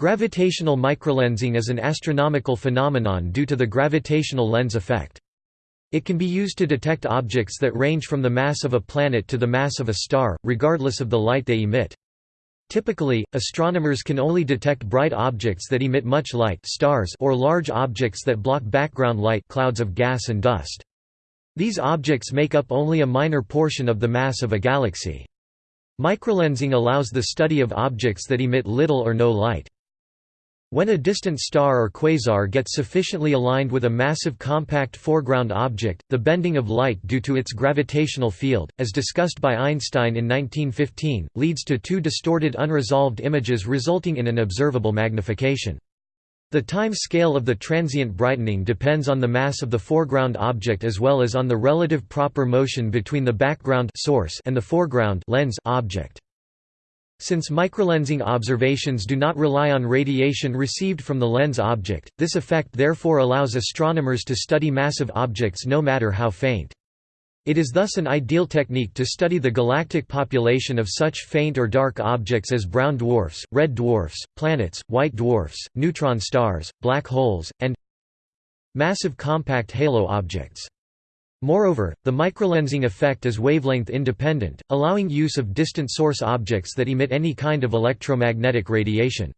Gravitational microlensing is an astronomical phenomenon due to the gravitational lens effect. It can be used to detect objects that range from the mass of a planet to the mass of a star, regardless of the light they emit. Typically, astronomers can only detect bright objects that emit much light stars or large objects that block background light clouds of gas and dust. These objects make up only a minor portion of the mass of a galaxy. Microlensing allows the study of objects that emit little or no light. When a distant star or quasar gets sufficiently aligned with a massive compact foreground object, the bending of light due to its gravitational field, as discussed by Einstein in 1915, leads to two distorted unresolved images resulting in an observable magnification. The time scale of the transient brightening depends on the mass of the foreground object as well as on the relative proper motion between the background source and the foreground lens object. Since microlensing observations do not rely on radiation received from the lens object, this effect therefore allows astronomers to study massive objects no matter how faint. It is thus an ideal technique to study the galactic population of such faint or dark objects as brown dwarfs, red dwarfs, planets, white dwarfs, neutron stars, black holes, and massive compact halo objects. Moreover, the microlensing effect is wavelength independent, allowing use of distant source objects that emit any kind of electromagnetic radiation.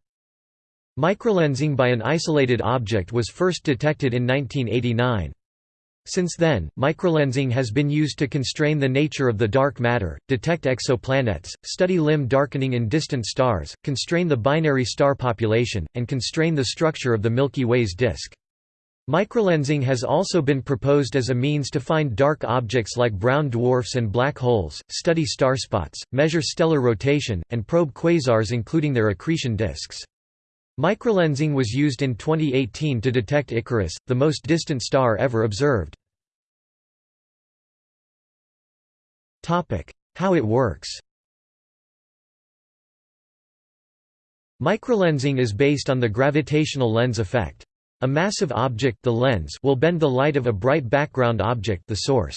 Microlensing by an isolated object was first detected in 1989. Since then, microlensing has been used to constrain the nature of the dark matter, detect exoplanets, study limb darkening in distant stars, constrain the binary star population, and constrain the structure of the Milky Way's disk. Microlensing has also been proposed as a means to find dark objects like brown dwarfs and black holes, study starspots, measure stellar rotation, and probe quasars including their accretion disks. Microlensing was used in 2018 to detect Icarus, the most distant star ever observed. How it works Microlensing is based on the gravitational lens effect. A massive object the lens will bend the light of a bright background object the source.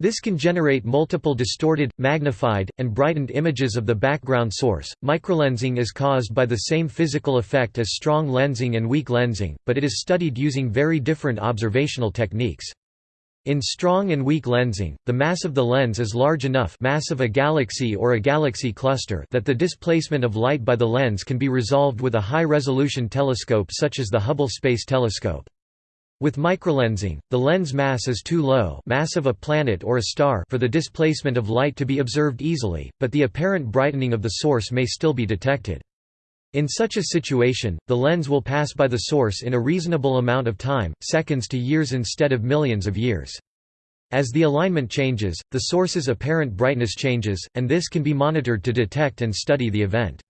This can generate multiple distorted, magnified, and brightened images of the background source. Microlensing is caused by the same physical effect as strong lensing and weak lensing, but it is studied using very different observational techniques. In strong and weak lensing, the mass of the lens is large enough mass of a galaxy or a galaxy cluster that the displacement of light by the lens can be resolved with a high-resolution telescope such as the Hubble Space Telescope. With microlensing, the lens mass is too low mass of a planet or a star for the displacement of light to be observed easily, but the apparent brightening of the source may still be detected. In such a situation, the lens will pass by the source in a reasonable amount of time, seconds to years instead of millions of years. As the alignment changes, the source's apparent brightness changes, and this can be monitored to detect and study the event.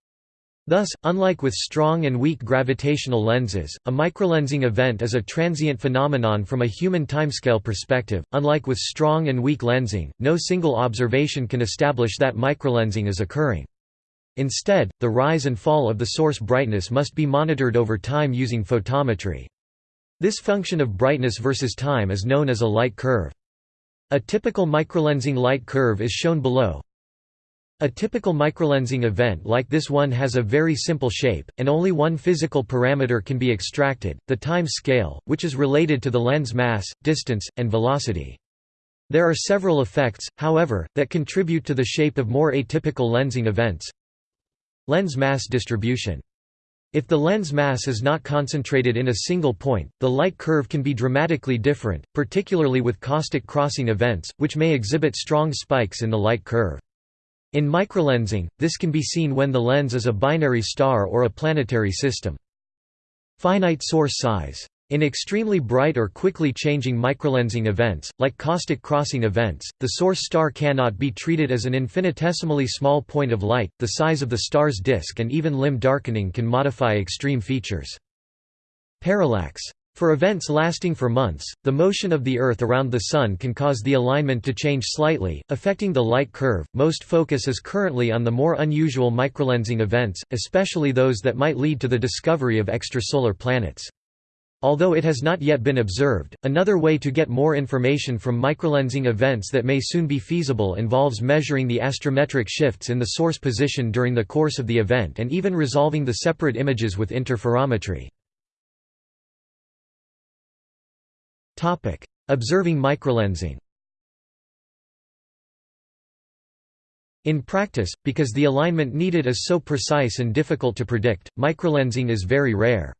Thus, unlike with strong and weak gravitational lenses, a microlensing event is a transient phenomenon from a human timescale perspective. Unlike with strong and weak lensing, no single observation can establish that microlensing is occurring. Instead, the rise and fall of the source brightness must be monitored over time using photometry. This function of brightness versus time is known as a light curve. A typical microlensing light curve is shown below. A typical microlensing event like this one has a very simple shape, and only one physical parameter can be extracted, the time scale, which is related to the lens mass, distance, and velocity. There are several effects, however, that contribute to the shape of more atypical lensing events. Lens mass distribution. If the lens mass is not concentrated in a single point, the light curve can be dramatically different, particularly with caustic crossing events, which may exhibit strong spikes in the light curve. In microlensing, this can be seen when the lens is a binary star or a planetary system. Finite source size. In extremely bright or quickly changing microlensing events, like caustic crossing events, the source star cannot be treated as an infinitesimally small point of light, the size of the star's disk and even limb darkening can modify extreme features. Parallax. For events lasting for months, the motion of the Earth around the Sun can cause the alignment to change slightly, affecting the light curve. Most focus is currently on the more unusual microlensing events, especially those that might lead to the discovery of extrasolar planets. Although it has not yet been observed, another way to get more information from microlensing events that may soon be feasible involves measuring the astrometric shifts in the source position during the course of the event and even resolving the separate images with interferometry. Observing microlensing In practice, because the alignment needed is so precise and difficult to predict, microlensing is very rare.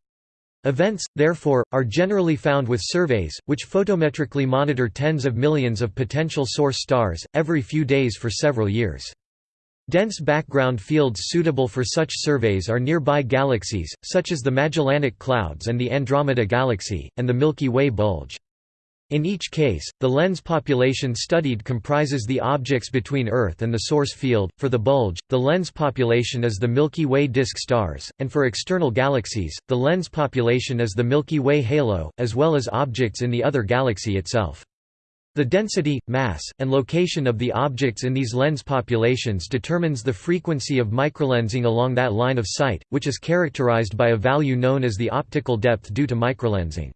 Events, therefore, are generally found with surveys, which photometrically monitor tens of millions of potential source stars, every few days for several years. Dense background fields suitable for such surveys are nearby galaxies, such as the Magellanic Clouds and the Andromeda Galaxy, and the Milky Way bulge. In each case, the lens population studied comprises the objects between Earth and the source field. For the bulge, the lens population is the Milky Way disk stars, and for external galaxies, the lens population is the Milky Way halo, as well as objects in the other galaxy itself. The density, mass, and location of the objects in these lens populations determines the frequency of microlensing along that line of sight, which is characterized by a value known as the optical depth due to microlensing.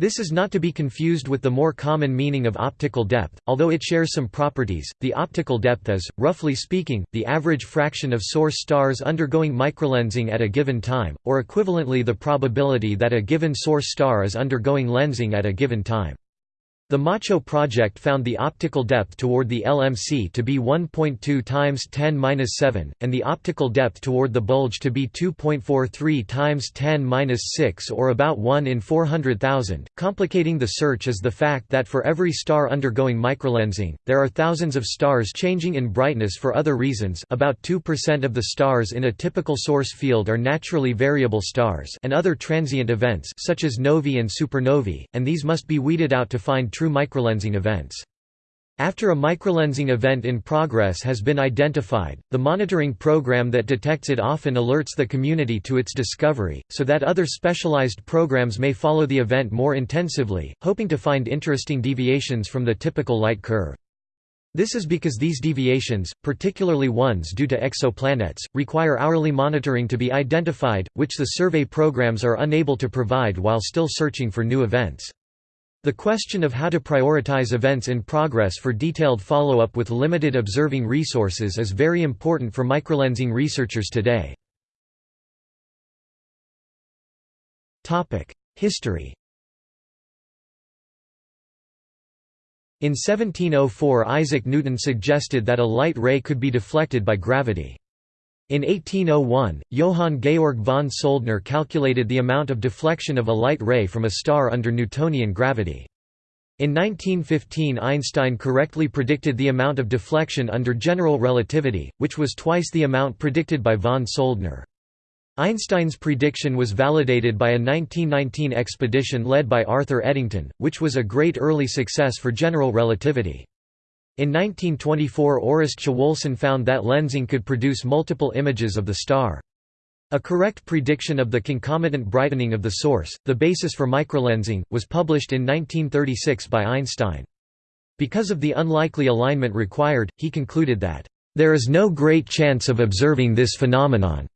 This is not to be confused with the more common meaning of optical depth, although it shares some properties. The optical depth is, roughly speaking, the average fraction of source stars undergoing microlensing at a given time, or equivalently the probability that a given source star is undergoing lensing at a given time. The MACHO project found the optical depth toward the LMC to be 1.2 times 10^-7, and the optical depth toward the bulge to be 2.43 times 10^-6 or about 1 in 400,000. Complicating the search is the fact that for every star undergoing microlensing, there are thousands of stars changing in brightness for other reasons about 2% of the stars in a typical source field are naturally variable stars and other transient events such as novae and supernovae, and these must be weeded out to find true microlensing events. After a microlensing event in progress has been identified, the monitoring program that detects it often alerts the community to its discovery, so that other specialized programs may follow the event more intensively, hoping to find interesting deviations from the typical light curve. This is because these deviations, particularly ones due to exoplanets, require hourly monitoring to be identified, which the survey programs are unable to provide while still searching for new events. The question of how to prioritize events in progress for detailed follow-up with limited observing resources is very important for microlensing researchers today. History In 1704 Isaac Newton suggested that a light ray could be deflected by gravity. In 1801, Johann Georg von Soldner calculated the amount of deflection of a light ray from a star under Newtonian gravity. In 1915 Einstein correctly predicted the amount of deflection under general relativity, which was twice the amount predicted by von Soldner. Einstein's prediction was validated by a 1919 expedition led by Arthur Eddington, which was a great early success for general relativity. In 1924 Orest Chwolson found that lensing could produce multiple images of the star. A correct prediction of the concomitant brightening of the source, the basis for microlensing, was published in 1936 by Einstein. Because of the unlikely alignment required, he concluded that, "...there is no great chance of observing this phenomenon."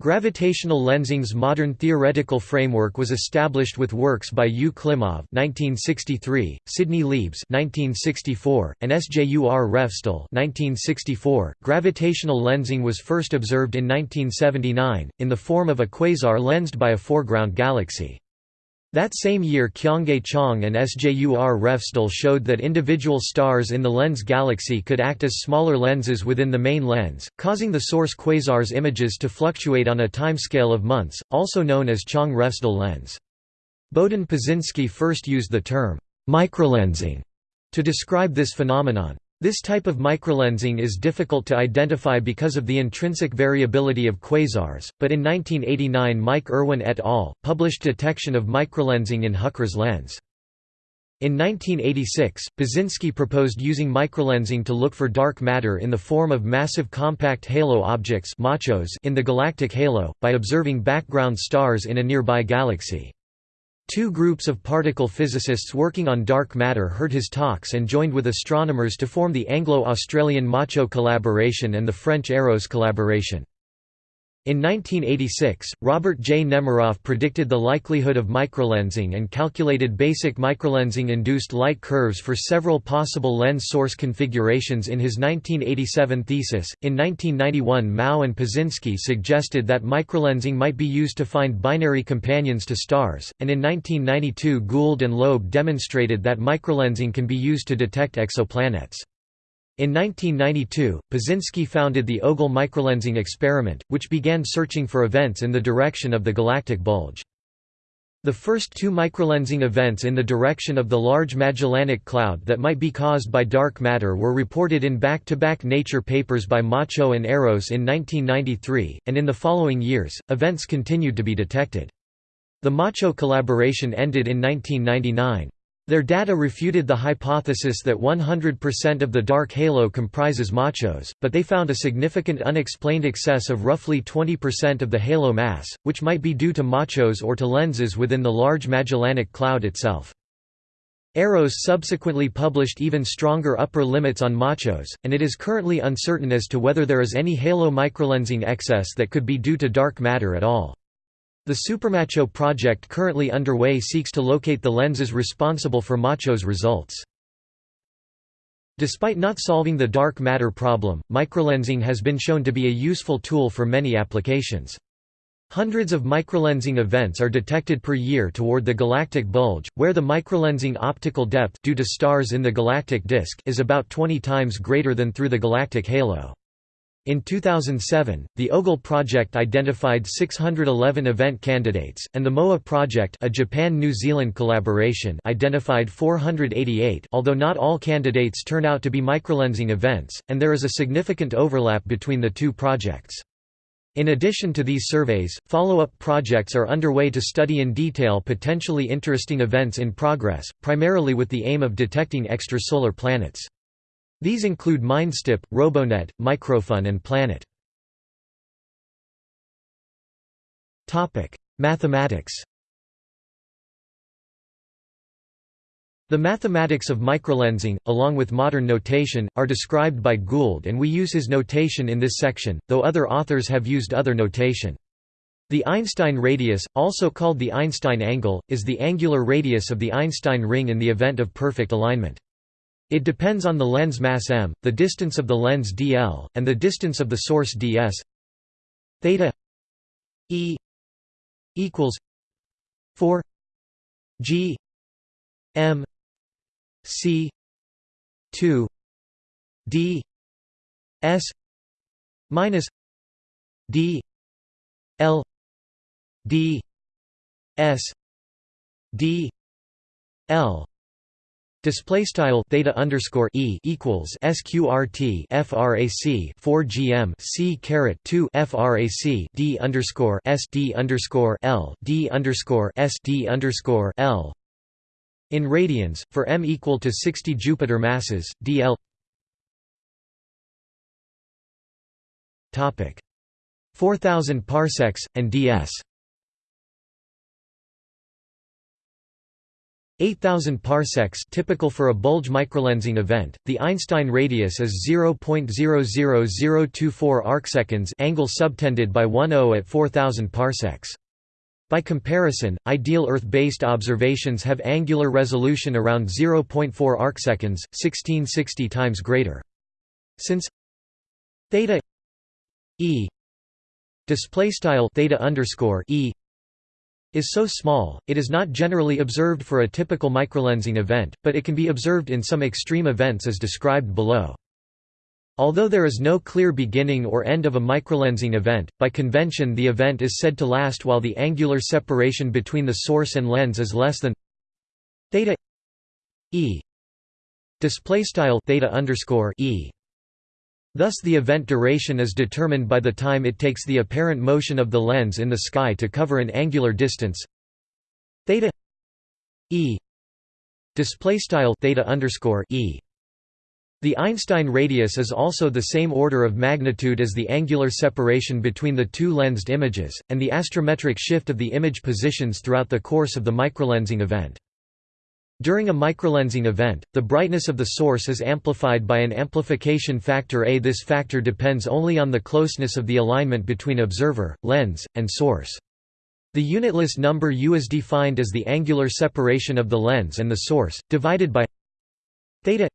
Gravitational lensing's modern theoretical framework was established with works by U. Klimov (1963), Sidney Liebes (1964), and Sjur Refsdal (1964). Gravitational lensing was first observed in 1979 in the form of a quasar lensed by a foreground galaxy. That same year Kyongae Chang and Sjur Refsdal showed that individual stars in the lens galaxy could act as smaller lenses within the main lens, causing the source quasar's images to fluctuate on a timescale of months, also known as Chang-Refsdal lens. Bohdan Paczynski first used the term, microlensing, to describe this phenomenon. This type of microlensing is difficult to identify because of the intrinsic variability of quasars, but in 1989 Mike Irwin et al. published detection of microlensing in Huchra's lens. In 1986, Paczynski proposed using microlensing to look for dark matter in the form of massive compact halo objects in the galactic halo, by observing background stars in a nearby galaxy. Two groups of particle physicists working on dark matter heard his talks and joined with astronomers to form the Anglo-Australian MACHO collaboration and the French EROS collaboration. In 1986, Robert J. Nemiroff predicted the likelihood of microlensing and calculated basic microlensing-induced light curves for several possible lens source configurations in his 1987 thesis. In 1991, Mao and Paczynski suggested that microlensing might be used to find binary companions to stars, and in 1992 Gould and Loeb demonstrated that microlensing can be used to detect exoplanets. In 1992, Paczynski founded the OGLE microlensing experiment, which began searching for events in the direction of the galactic bulge. The first two microlensing events in the direction of the Large Magellanic Cloud that might be caused by dark matter were reported in back-to-back -back Nature papers by Macho and Eros in 1993, and in the following years, events continued to be detected. The Macho collaboration ended in 1999. Their data refuted the hypothesis that 100% of the dark halo comprises machos, but they found a significant unexplained excess of roughly 20% of the halo mass, which might be due to machos or to lenses within the Large Magellanic Cloud itself. Eros subsequently published even stronger upper limits on machos, and it is currently uncertain as to whether there is any halo microlensing excess that could be due to dark matter at all. The Supermacho project currently underway seeks to locate the lenses responsible for Macho's results. Despite not solving the dark matter problem, microlensing has been shown to be a useful tool for many applications. Hundreds of microlensing events are detected per year toward the galactic bulge, where the microlensing optical depth due to stars in the galactic disk is about 20 times greater than through the galactic halo. In 2007, the OGLE project identified 611 event candidates, and the MOA project a Japan-New Zealand collaboration identified 488 although not all candidates turn out to be microlensing events, and there is a significant overlap between the two projects. In addition to these surveys, follow-up projects are underway to study in detail potentially interesting events in progress, primarily with the aim of detecting extrasolar planets. These include MiNDSTEp, Robonet, Microfun and Planet. Mathematics The mathematics of microlensing, along with modern notation, are described by Gould and we use his notation in this section, though other authors have used other notation. The Einstein radius, also called the Einstein angle, is the angular radius of the Einstein ring in the event of perfect alignment. It depends on the lens mass m, the distance of the lens dl, and the distance of the source ds. Theta e equals 4 g m c 2 d s minus d l d s d l Display style theta underscore e equals sqrt frac 4 gm c caret 2 frac d underscore s d underscore l d underscore s d underscore l. In radians, for m equal to 60 Jupiter masses, dl. Topic 4000 parsecs and ds. 8000 parsecs typical for a bulge microlensing event. The Einstein radius is 0.00024 arcseconds, angle subtended by 10 at 4000 parsecs. By comparison, ideal Earth-based observations have angular resolution around 0.4 arcseconds, 1660 times greater. Since theta e display style theta underscore e is so small, it is not generally observed for a typical microlensing event, but it can be observed in some extreme events as described below. Although there is no clear beginning or end of a microlensing event, by convention the event is said to last while the angular separation between the source and lens is less than theta e display style theta underscore e Thus the event duration is determined by the time it takes the apparent motion of the lens in the sky to cover an angular distance theta e display style theta underscore e. The Einstein radius is also the same order of magnitude as the angular separation between the two lensed images, and the astrometric shift of the image positions throughout the course of the microlensing event. During a microlensing event, the brightness of the source is amplified by an amplification factor A. This factor depends only on the closeness of the alignment between observer, lens, and source. The unitless number U is defined as the angular separation of the lens and the source, divided by theta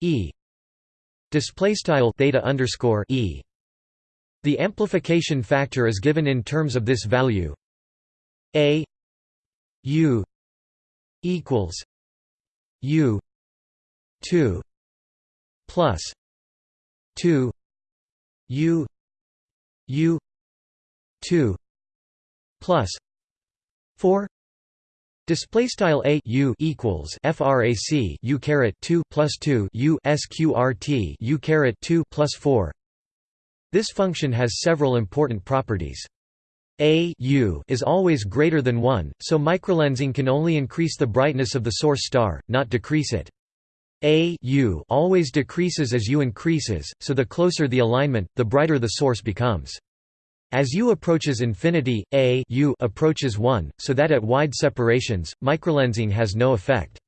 e theta underscore e. The amplification factor is given in terms of this value a u equals u 2 plus 2 u u 2 plus 4 Display style a u equals frac u caret 2 plus 2 u sqrt u caret 2 plus 4. This function has several important properties. A u is always greater than 1, so microlensing can only increase the brightness of the source star, not decrease it. A u always decreases as u increases, so the closer the alignment, the brighter the source becomes. As u approaches infinity, a u approaches 1, so that at wide separations, microlensing has no effect.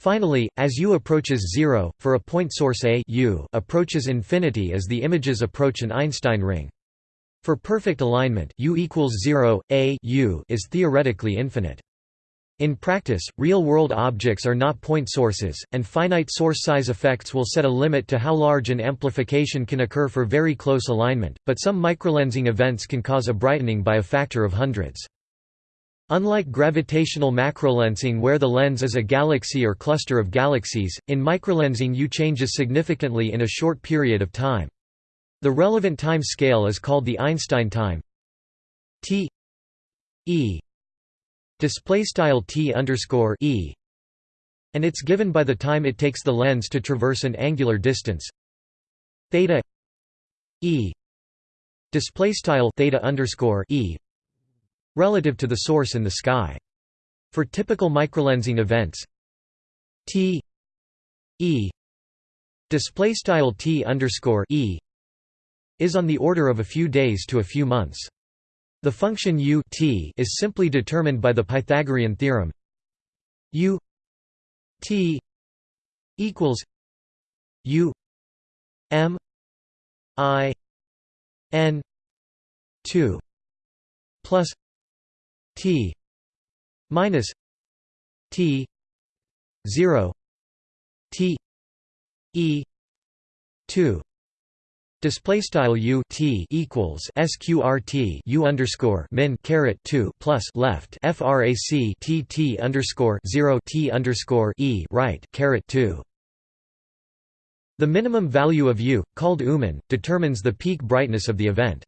Finally, as u approaches 0, for a point source a u approaches infinity as the images approach an Einstein ring. For perfect alignment U equals 0, A U is theoretically infinite. In practice, real-world objects are not point sources, and finite source size effects will set a limit to how large an amplification can occur for very close alignment, but some microlensing events can cause a brightening by a factor of hundreds. Unlike gravitational macrolensing where the lens is a galaxy or cluster of galaxies, in microlensing U changes significantly in a short period of time. The relevant time scale is called the Einstein time. T e display style t underscore e and it's given by the time it takes the lens to traverse an angular distance. Theta e display style theta underscore e relative to the source in the sky. For typical microlensing events t e display style t underscore e is on the order of a few days to a few months. The function u t is simply determined by the Pythagorean theorem u t equals u m i n 2 plus t minus t 0 t e 2 Display style u t equals sqrt u underscore min caret two plus left frac t t underscore zero t underscore e right caret two. The minimum value of u, called umin, determines the peak brightness of the event.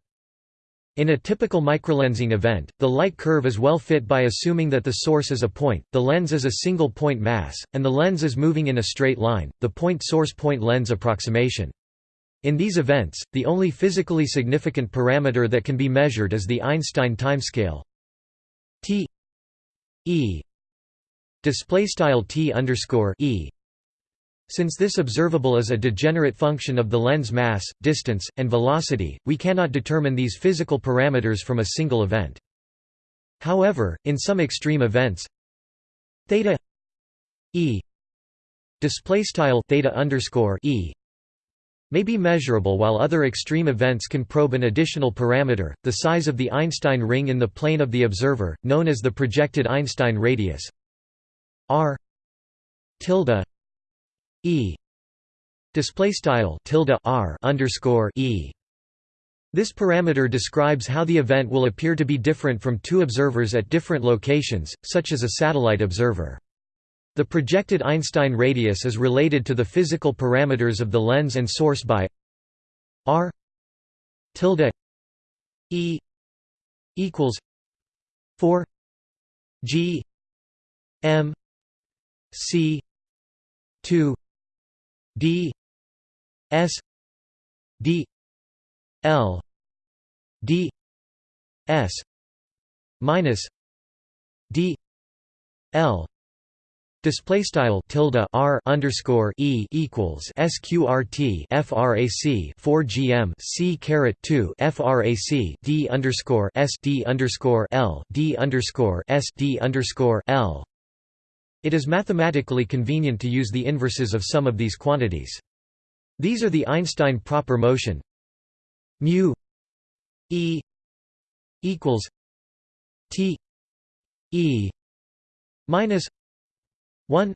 In a typical microlensing event, the light curve is well fit by assuming that the source is a point, the lens is a single point mass, and the lens is moving in a straight line, the point-source-point lens approximation. In these events, the only physically significant parameter that can be measured is the Einstein timescale t e display style t underscore e. Since this observable is a degenerate function of the lens mass, distance, and velocity, we cannot determine these physical parameters from a single event. However, in some extreme events, theta e display style theta underscore e may be measurable while other extreme events can probe an additional parameter, the size of the Einstein ring in the plane of the observer, known as the projected Einstein radius r tilde e display style tilde r underscore e. This parameter describes how the event will appear to be different from two observers at different locations, such as a satellite observer. The projected Einstein radius is related to the physical parameters of the lens and source by r tilde e equals 4 g m c 2 d s d l d s minus d l Display style tilde r underscore e equals sqrt frac 4 gm c caret 2 frac d underscore s d underscore l d underscore s d underscore l It is mathematically convenient to use the inverses of some of these quantities. These are the Einstein proper motion mu e equals t e minus 1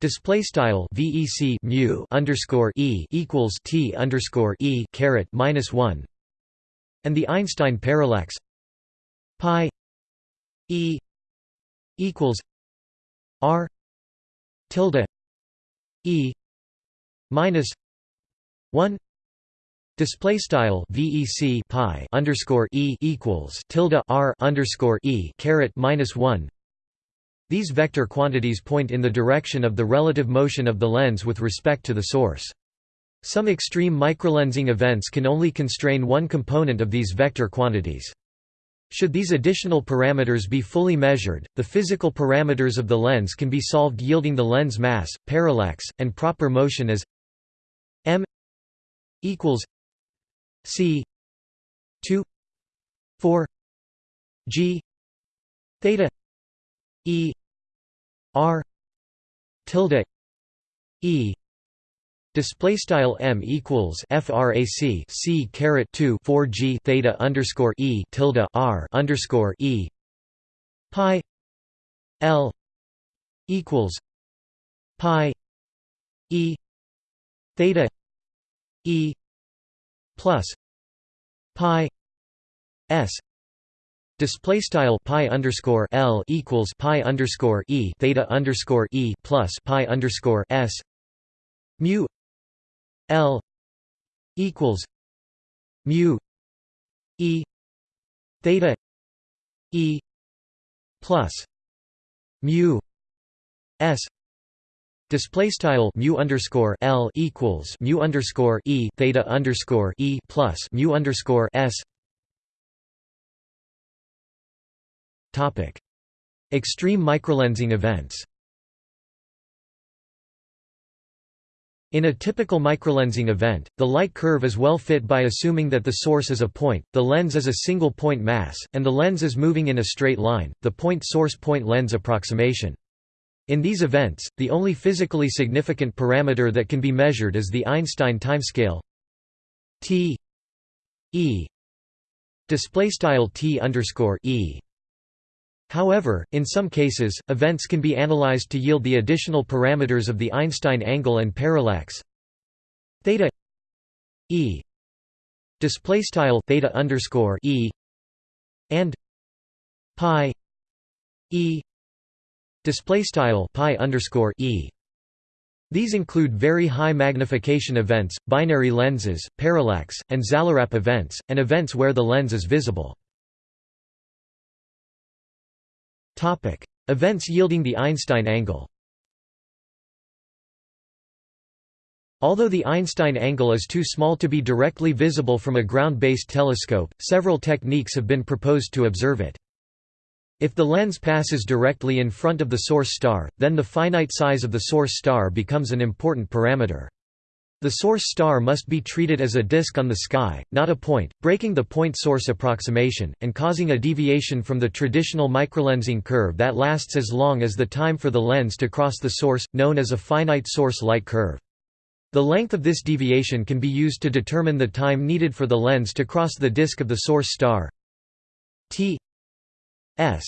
display style vec mu underscore e equals t underscore e caret minus 1 and the Einstein parallax pi e equals r tilde e minus 1 Display style VEC pi underscore E equals tilde R underscore E caret minus one. These vector quantities point in the direction of the relative motion of the lens with respect to the source. Some extreme microlensing events can only constrain one component of these vector quantities. Should these additional parameters be fully measured, the physical parameters of the lens can be solved yielding the lens mass, parallax, and proper motion as m equals c 2 4 g theta e r tilde e Display style m equals frac c caret 2 4 g theta underscore e tilde r underscore e pi l equals pi e theta e plus pi s Display style pi underscore l equals pi underscore e theta underscore e plus pi underscore s mu L equals mu E theta E plus mu S Display style mu underscore L equals mu underscore E theta underscore E plus mu underscore S Extreme microlensing events. In a typical microlensing event, the light curve is well fit by assuming that the source is a point, the lens is a single point mass, and the lens is moving in a straight line, the point-source-point lens approximation. In these events, the only physically significant parameter that can be measured is the Einstein timescale t e t underscore e However, in some cases, events can be analyzed to yield the additional parameters of the Einstein angle and parallax theta e display style theta underscore e and pi e display style pi underscore e. These include very high magnification events, binary lenses, parallax, and xallarap events, and events where the lens is visible. Events yielding the Einstein angle. Although the Einstein angle is too small to be directly visible from a ground-based telescope, several techniques have been proposed to observe it. If the lens passes directly in front of the source star, then the finite size of the source star becomes an important parameter. The source star must be treated as a disk on the sky, not a point, breaking the point-source approximation, and causing a deviation from the traditional microlensing curve that lasts as long as the time for the lens to cross the source, known as a finite source light curve. The length of this deviation can be used to determine the time needed for the lens to cross the disk of the source star t s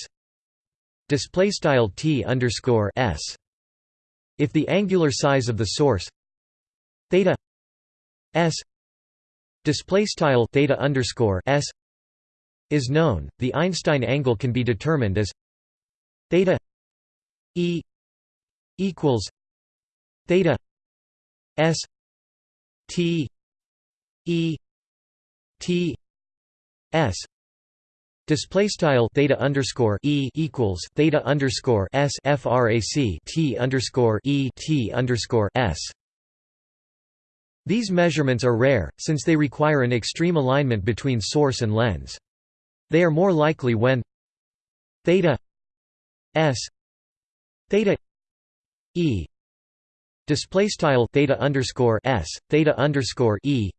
display style t underscore s. If the angular size of the source theta s display style theta underscore s is known, the Einstein angle can be determined as theta e equals theta s t e t s Display style theta underscore e equals theta underscore s frac t underscore e t underscore s these measurements are rare, since they require an extreme alignment between source and lens. They are more likely when theta s theta e display style theta underscore s theta underscore e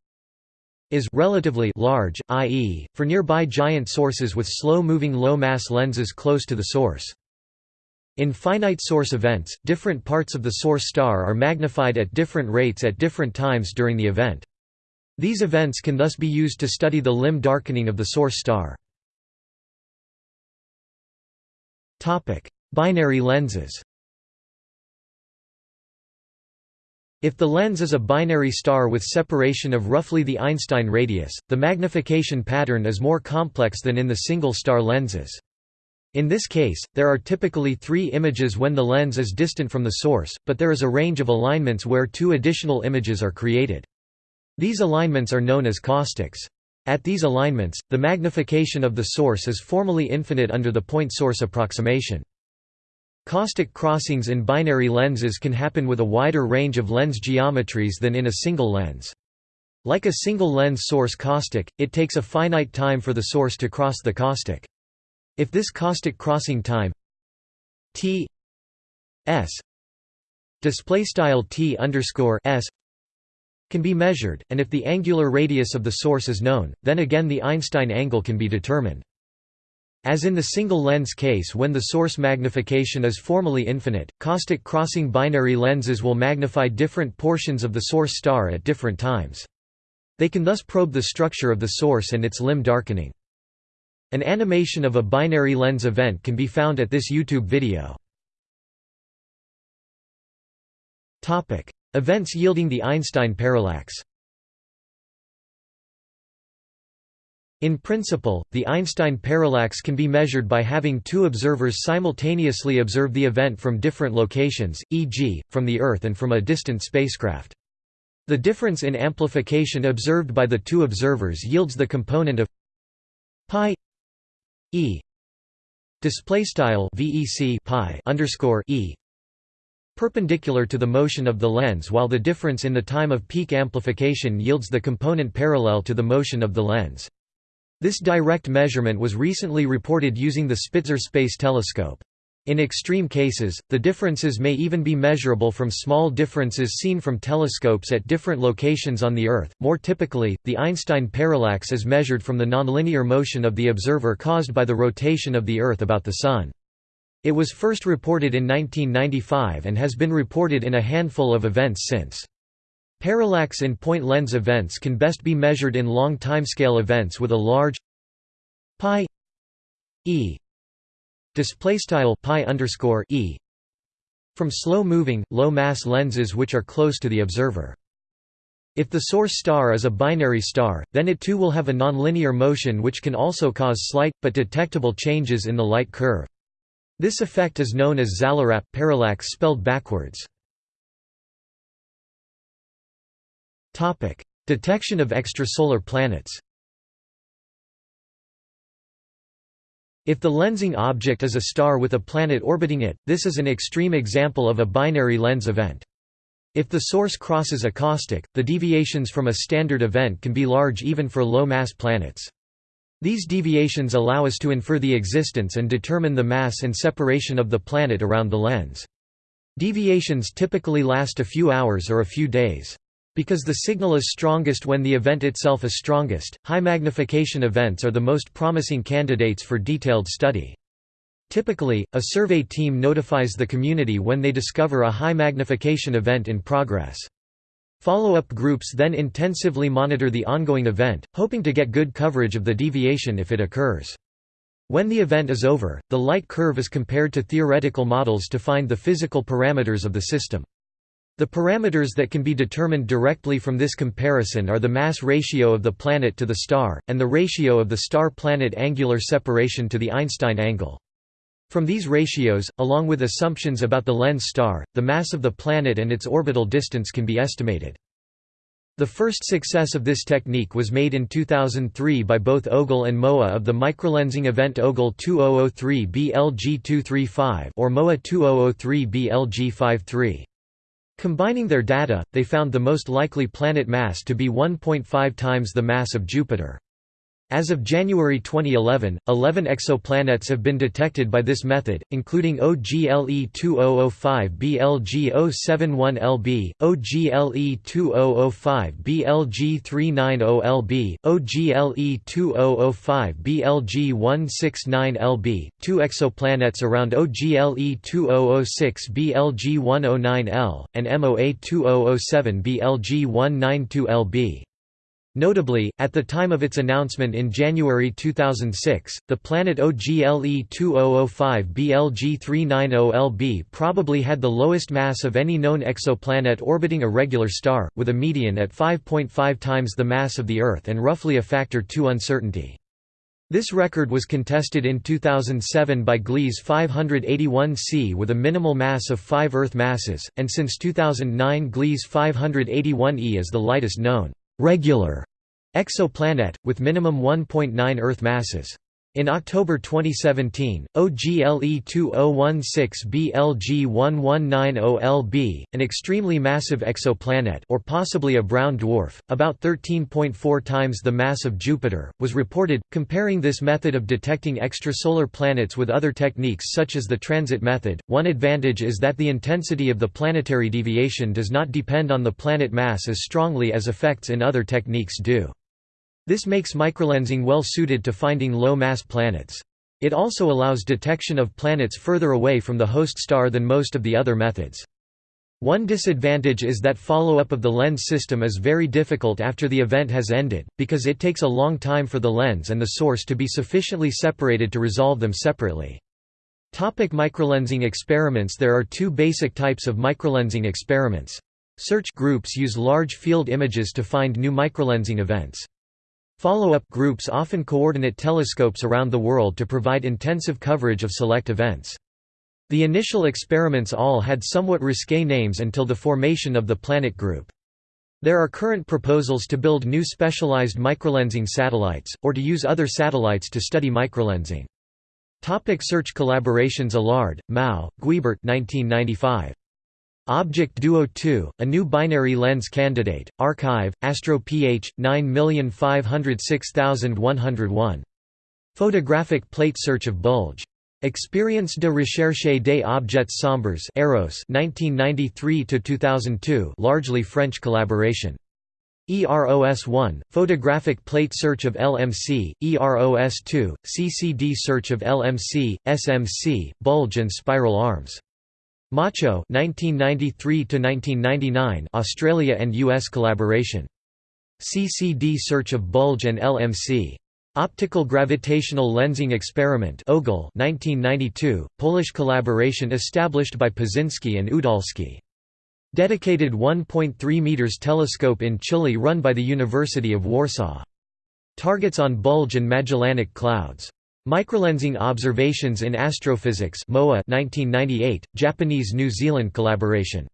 is relatively large, i.e., for nearby giant sources with slow-moving low-mass lenses close to the source. In finite source events, different parts of the source star are magnified at different rates at different times during the event. These events can thus be used to study the limb darkening of the source star. Binary lenses If the lens is a binary star with separation of roughly the Einstein radius, the magnification pattern is more complex than in the single-star lenses. In this case, there are typically three images when the lens is distant from the source, but there is a range of alignments where two additional images are created. These alignments are known as caustics. At these alignments, the magnification of the source is formally infinite under the point source approximation. Caustic crossings in binary lenses can happen with a wider range of lens geometries than in a single lens. Like a single lens source caustic, it takes a finite time for the source to cross the caustic. If this caustic crossing time t s display style t underscore s can be measured, and if the angular radius of the source is known, then again the Einstein angle can be determined. As in the single lens case when the source magnification is formally infinite, caustic crossing binary lenses will magnify different portions of the source star at different times. They can thus probe the structure of the source and its limb darkening. An animation of a binary lens event can be found at this YouTube video. Events yielding the Einstein parallax In principle, the Einstein parallax can be measured by having two observers simultaneously observe the event from different locations, e.g., from the Earth and from a distant spacecraft. The difference in amplification observed by the two observers yields the component of pi e display style vec pi underscore e perpendicular to the motion of the lens while the difference in the time of peak amplification yields the component parallel to the motion of the lens. This direct measurement was recently reported using the Spitzer Space Telescope. In extreme cases, the differences may even be measurable from small differences seen from telescopes at different locations on the Earth. More typically, the Einstein parallax is measured from the nonlinear motion of the observer caused by the rotation of the Earth about the Sun. It was first reported in 1995 and has been reported in a handful of events since. Parallax in point lens events can best be measured in long timescale events with a large pi e display pi underscore e from slow moving low mass lenses which are close to the observer. If the source star is a binary star, then it too will have a nonlinear motion which can also cause slight, but detectable changes in the light curve. This effect is known as xallarap parallax spelled backwards. Detection of extrasolar planets If the lensing object is a star with a planet orbiting it, this is an extreme example of a binary lens event. If the source crosses a caustic, the deviations from a standard event can be large even for low-mass planets. These deviations allow us to infer the existence and determine the mass and separation of the planet around the lens. Deviations typically last a few hours or a few days. Because the signal is strongest when the event itself is strongest, high magnification events are the most promising candidates for detailed study. Typically, a survey team notifies the community when they discover a high magnification event in progress. Follow-up groups then intensively monitor the ongoing event, hoping to get good coverage of the deviation if it occurs. When the event is over, the light curve is compared to theoretical models to find the physical parameters of the system. The parameters that can be determined directly from this comparison are the mass ratio of the planet to the star, and the ratio of the star-planet angular separation to the Einstein angle. From these ratios, along with assumptions about the lens star, the mass of the planet and its orbital distance can be estimated. The first success of this technique was made in 2003 by both Ogle and MOA of the microlensing event Ogle 2003 BLG235 or MOA 2003 BLG53. Combining their data, they found the most likely planet mass to be 1.5 times the mass of Jupiter. As of January 2011, 11 exoplanets have been detected by this method, including OGLE 2005 BLG 071 LB, OGLE 2005 BLG 390 LB, OGLE 2005 BLG 169 LB, two exoplanets around OGLE 2006 BLG 109 L, and MOA 2007 BLG 192 LB. Notably, at the time of its announcement in January 2006, the planet OGLE 2005 BLG 390 LB probably had the lowest mass of any known exoplanet orbiting a regular star, with a median at 5.5 times the mass of the Earth and roughly a factor 2 uncertainty. This record was contested in 2007 by Gliese 581c with a minimal mass of 5 Earth masses, and since 2009 Gliese 581e is the lightest known regular exoplanet, with minimum 1.9 Earth masses. In October 2017, OGLE 2016 BLG 1190LB, an extremely massive exoplanet or possibly a brown dwarf, about 13.4 times the mass of Jupiter, was reported. Comparing this method of detecting extrasolar planets with other techniques such as the transit method, one advantage is that the intensity of the planetary deviation does not depend on the planet mass as strongly as effects in other techniques do. This makes microlensing well suited to finding low-mass planets. It also allows detection of planets further away from the host star than most of the other methods. One disadvantage is that follow-up of the lens system is very difficult after the event has ended, because it takes a long time for the lens and the source to be sufficiently separated to resolve them separately. Topic microlensing experiments There are two basic types of microlensing experiments. Search groups use large field images to find new microlensing events. Follow-up groups often coordinate telescopes around the world to provide intensive coverage of select events. The initial experiments all had somewhat risque names until the formation of the Planet Group. There are current proposals to build new specialized microlensing satellites, or to use other satellites to study microlensing. Topic search collaborations Alard, Mao, Guibert 1995. Object Duo 2, a new binary lens candidate, archive, Astro PH, 9506101. Photographic plate search of bulge. Expérience de recherche des objets sombres EROS 1993–2002 largely French collaboration. EROS-1, photographic plate search of LMC, EROS-2, CCD search of LMC, SMC, bulge and spiral arms. MACHO 1993 1999 Australia and US collaboration. CCD search of bulge and LMC Optical gravitational lensing experiment OGLE 1992 Polish collaboration established by Paczyński and Udalski. Dedicated 1.3 meters telescope in Chile run by the University of Warsaw. Targets on bulge and Magellanic clouds Microlensing Observations in Astrophysics MOA 1998, Japanese-New Zealand collaboration.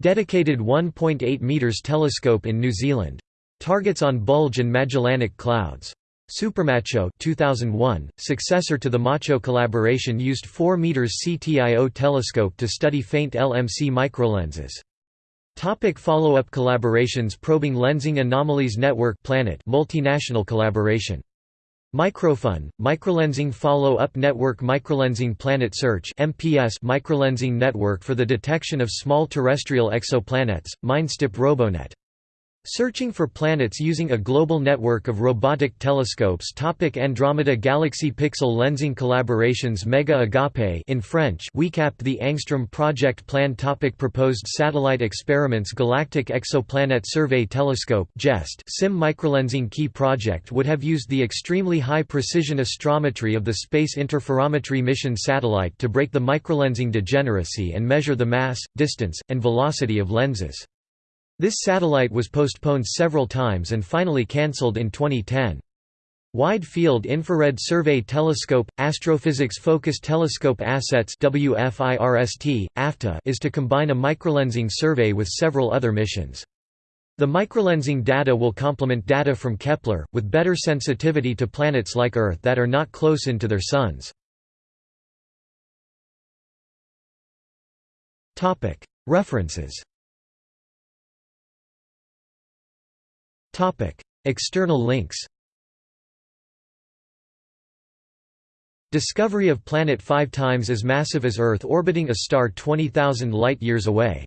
Dedicated 1.8 meters telescope in New Zealand. Targets on bulge and Magellanic clouds. SuperMACHO 2001, successor to the MACHO collaboration used 4 meters CTIO telescope to study faint LMC microlenses. Topic follow-up collaborations Probing Lensing Anomalies Network Planet multinational collaboration Microfun, Microlensing Follow-Up Network Microlensing Planet Search MPS Microlensing Network for the Detection of Small Terrestrial Exoplanets, MiNDSTEp Robonet Searching for planets using a global network of robotic telescopes. Topic Andromeda Galaxy Pixel Lensing Collaborations Mega Agape in French. WeCAPP The Angstrom Project Plan. Topic Proposed Satellite Experiments. Galactic Exoplanet Survey Telescope GEST SIM Microlensing Key Project would have used the extremely high precision astrometry of the Space Interferometry Mission satellite to break the microlensing degeneracy and measure the mass, distance, and velocity of lenses. This satellite was postponed several times and finally cancelled in 2010. Wide Field Infrared Survey Telescope – Astrophysics Focus Telescope Assets WFIRST, AFTA is to combine a microlensing survey with several other missions. The microlensing data will complement data from Kepler, with better sensitivity to planets like Earth that are not close in to their suns. References External links Discovery of planet five times as massive as Earth orbiting a star 20,000 light-years away.